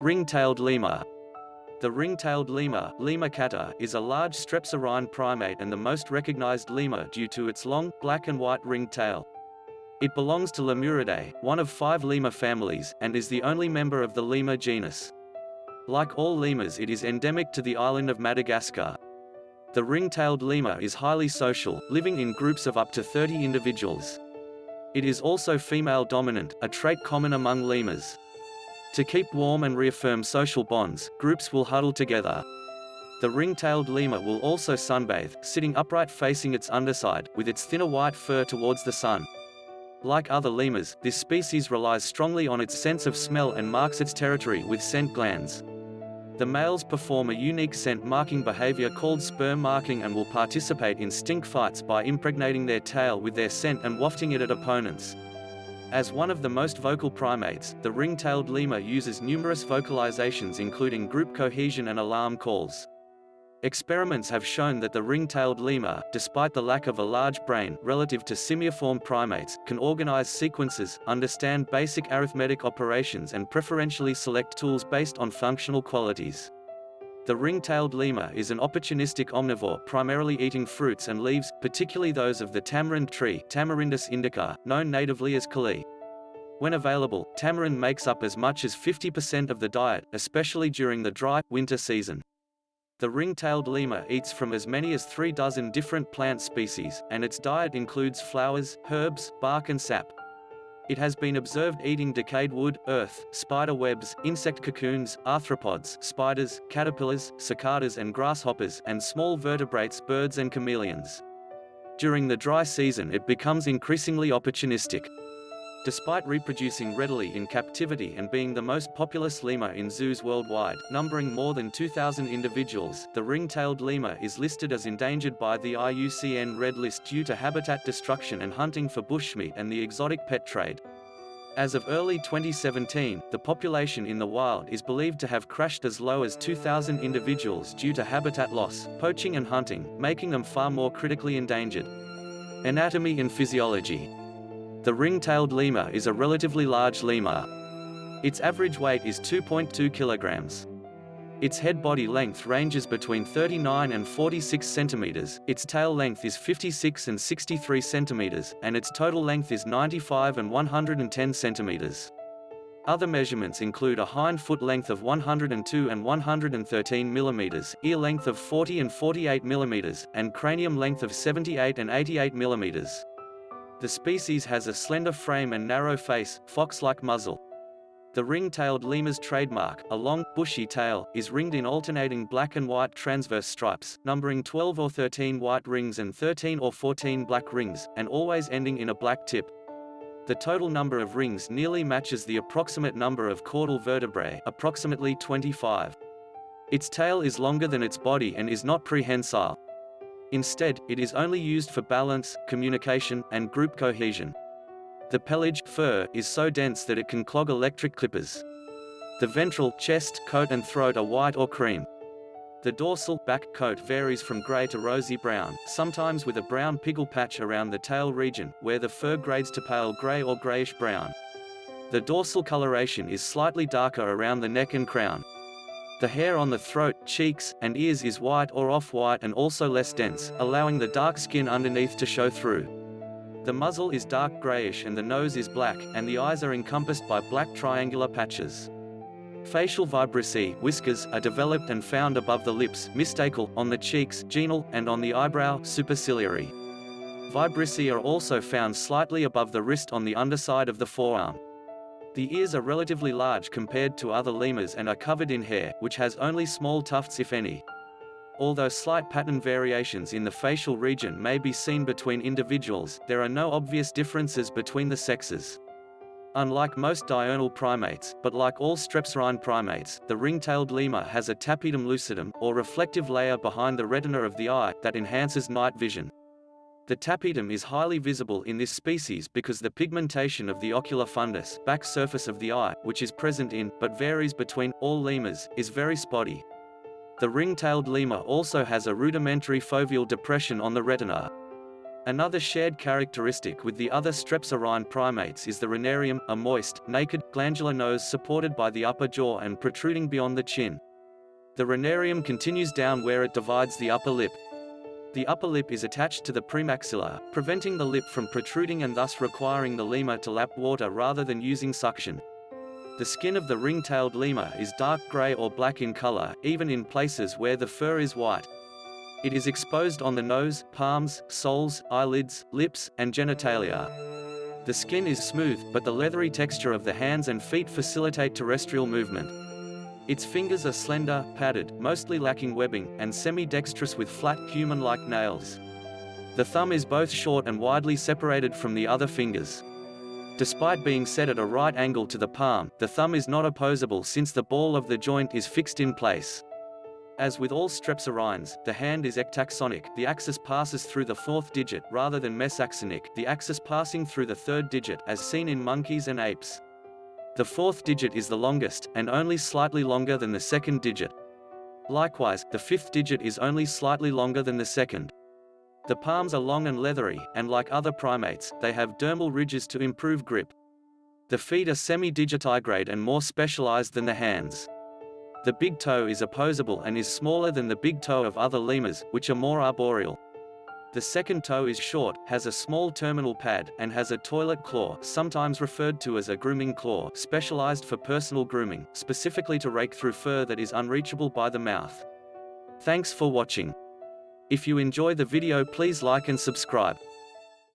Ring-tailed lemur. The ring-tailed lemur, Lemur is a large strepsirrhine primate and the most recognized lemur due to its long, black and white ringed tail. It belongs to Lemuridae, one of five lemur families, and is the only member of the lemur genus. Like all lemurs it is endemic to the island of Madagascar. The ring-tailed lemur is highly social, living in groups of up to 30 individuals. It is also female dominant, a trait common among lemurs. To keep warm and reaffirm social bonds, groups will huddle together. The ring-tailed lemur will also sunbathe, sitting upright facing its underside, with its thinner white fur towards the sun. Like other lemurs, this species relies strongly on its sense of smell and marks its territory with scent glands. The males perform a unique scent marking behavior called spur marking and will participate in stink fights by impregnating their tail with their scent and wafting it at opponents. As one of the most vocal primates, the ring-tailed lemur uses numerous vocalizations including group cohesion and alarm calls. Experiments have shown that the ring-tailed lemur, despite the lack of a large brain relative to simiiform primates, can organize sequences, understand basic arithmetic operations and preferentially select tools based on functional qualities. The ring-tailed lemur is an opportunistic omnivore primarily eating fruits and leaves, particularly those of the tamarind tree Tamarindus indica, known natively as kali. When available, tamarind makes up as much as 50% of the diet, especially during the dry, winter season. The ring-tailed lemur eats from as many as three dozen different plant species, and its diet includes flowers, herbs, bark and sap. It has been observed eating decayed wood, earth, spider webs, insect cocoons, arthropods, spiders, caterpillars, cicadas and grasshoppers, and small vertebrates birds and chameleons. During the dry season it becomes increasingly opportunistic. Despite reproducing readily in captivity and being the most populous lemur in zoos worldwide, numbering more than 2,000 individuals, the ring-tailed lemur is listed as endangered by the IUCN Red List due to habitat destruction and hunting for bushmeat and the exotic pet trade. As of early 2017, the population in the wild is believed to have crashed as low as 2,000 individuals due to habitat loss, poaching and hunting, making them far more critically endangered. Anatomy and physiology the ring-tailed lemur is a relatively large lemur. Its average weight is 2.2 kilograms. Its head-body length ranges between 39 and 46 centimeters, its tail length is 56 and 63 centimeters, and its total length is 95 and 110 centimeters. Other measurements include a hind foot length of 102 and 113 millimeters, ear length of 40 and 48 millimeters, and cranium length of 78 and 88 millimeters. The species has a slender frame and narrow face, fox-like muzzle. The ring-tailed lemur's trademark, a long, bushy tail, is ringed in alternating black and white transverse stripes, numbering 12 or 13 white rings and 13 or 14 black rings, and always ending in a black tip. The total number of rings nearly matches the approximate number of caudal vertebrae, approximately 25. Its tail is longer than its body and is not prehensile. Instead, it is only used for balance, communication, and group cohesion. The pelage fur is so dense that it can clog electric clippers. The ventral chest, coat and throat are white or cream. The dorsal back coat varies from gray to rosy brown, sometimes with a brown pygal patch around the tail region, where the fur grades to pale gray or grayish brown. The dorsal coloration is slightly darker around the neck and crown. The hair on the throat, cheeks, and ears is white or off-white and also less dense, allowing the dark skin underneath to show through. The muzzle is dark grayish and the nose is black, and the eyes are encompassed by black triangular patches. Facial vibrissae whiskers, are developed and found above the lips mystacal, on the cheeks genal, and on the eyebrow superciliary. Vibrissae are also found slightly above the wrist on the underside of the forearm. The ears are relatively large compared to other lemurs and are covered in hair, which has only small tufts if any. Although slight pattern variations in the facial region may be seen between individuals, there are no obvious differences between the sexes. Unlike most diurnal primates, but like all strepsirrhine primates, the ring-tailed lemur has a tapetum lucidum, or reflective layer behind the retina of the eye, that enhances night vision. The tapetum is highly visible in this species because the pigmentation of the ocular fundus back surface of the eye, which is present in, but varies between, all lemurs, is very spotty. The ring-tailed lemur also has a rudimentary foveal depression on the retina. Another shared characteristic with the other strepsirrhine primates is the rhinarium, a moist, naked, glandular nose supported by the upper jaw and protruding beyond the chin. The rhinarium continues down where it divides the upper lip. The upper lip is attached to the premaxilla, preventing the lip from protruding and thus requiring the lemur to lap water rather than using suction. The skin of the ring-tailed lemur is dark gray or black in color, even in places where the fur is white. It is exposed on the nose, palms, soles, eyelids, lips, and genitalia. The skin is smooth, but the leathery texture of the hands and feet facilitate terrestrial movement. Its fingers are slender, padded, mostly lacking webbing, and semi-dexterous with flat, human-like nails. The thumb is both short and widely separated from the other fingers. Despite being set at a right angle to the palm, the thumb is not opposable since the ball of the joint is fixed in place. As with all strepsirrhines, the hand is ectaxonic, the axis passes through the fourth digit rather than mesaxonic, the axis passing through the third digit as seen in monkeys and apes. The fourth digit is the longest, and only slightly longer than the second digit. Likewise, the fifth digit is only slightly longer than the second. The palms are long and leathery, and like other primates, they have dermal ridges to improve grip. The feet are semi-digitigrade and more specialized than the hands. The big toe is opposable and is smaller than the big toe of other lemurs, which are more arboreal. The second toe is short, has a small terminal pad, and has a toilet claw sometimes referred to as a grooming claw specialized for personal grooming, specifically to rake through fur that is unreachable by the mouth. Thanks for watching. If you enjoy the video please like and subscribe.